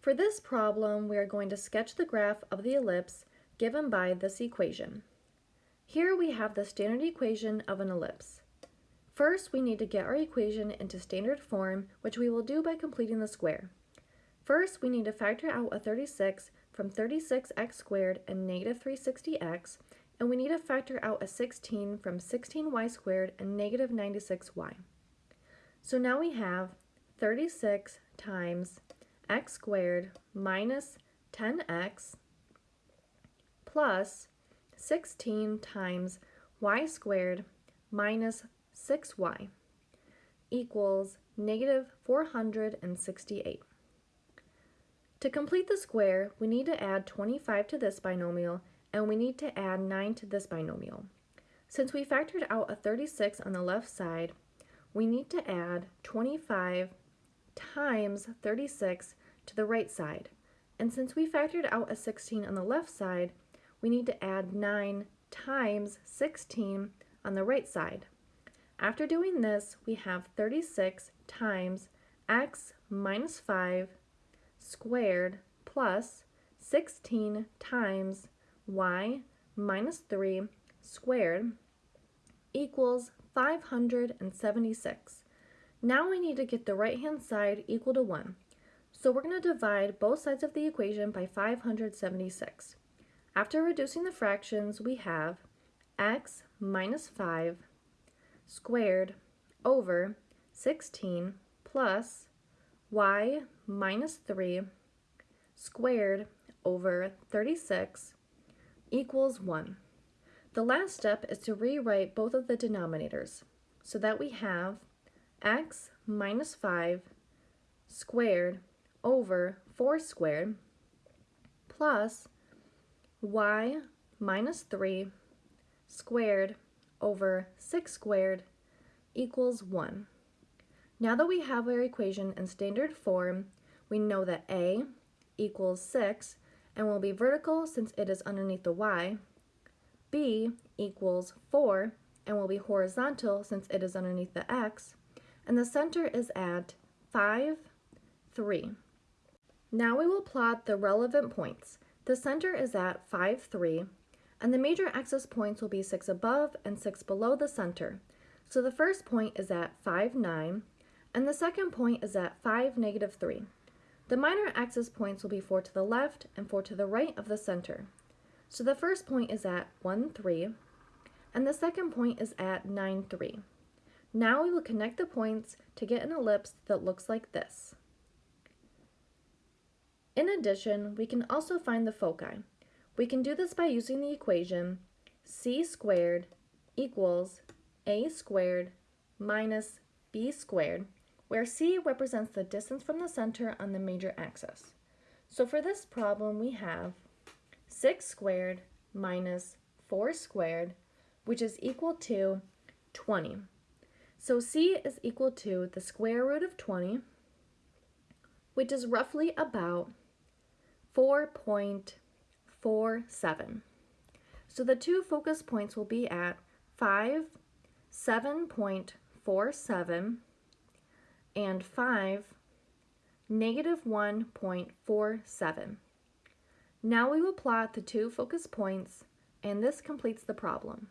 For this problem, we are going to sketch the graph of the ellipse given by this equation. Here we have the standard equation of an ellipse. First, we need to get our equation into standard form, which we will do by completing the square. First, we need to factor out a 36 from 36x squared and negative 360x, and we need to factor out a 16 from 16y squared and negative 96y. So now we have 36 times x squared minus 10x plus 16 times y squared minus 6y equals negative 468. To complete the square, we need to add 25 to this binomial and we need to add 9 to this binomial. Since we factored out a 36 on the left side, we need to add 25 times 36 to the right side. And since we factored out a 16 on the left side, we need to add 9 times 16 on the right side. After doing this, we have 36 times x minus 5 squared plus 16 times y minus 3 squared equals 576. Now we need to get the right hand side equal to 1. So we're going to divide both sides of the equation by 576. After reducing the fractions, we have x minus 5 squared over 16 plus y minus 3 squared over 36 equals 1. The last step is to rewrite both of the denominators so that we have x minus 5 squared over 4 squared plus y minus 3 squared over 6 squared equals 1. Now that we have our equation in standard form, we know that a equals 6 and will be vertical since it is underneath the y, b equals 4 and will be horizontal since it is underneath the x, and the center is at 5, 3. Now we will plot the relevant points. The center is at 5, 3, and the major axis points will be 6 above and 6 below the center. So the first point is at 5, 9, and the second point is at 5, negative 3. The minor axis points will be 4 to the left and 4 to the right of the center. So the first point is at 1, 3, and the second point is at 9, 3. Now we will connect the points to get an ellipse that looks like this. In addition, we can also find the foci. We can do this by using the equation c squared equals a squared minus b squared, where c represents the distance from the center on the major axis. So for this problem, we have 6 squared minus 4 squared, which is equal to 20. So c is equal to the square root of 20, which is roughly about 4.47. So the two focus points will be at 5, 7.47 and 5, negative 1.47. Now we will plot the two focus points and this completes the problem.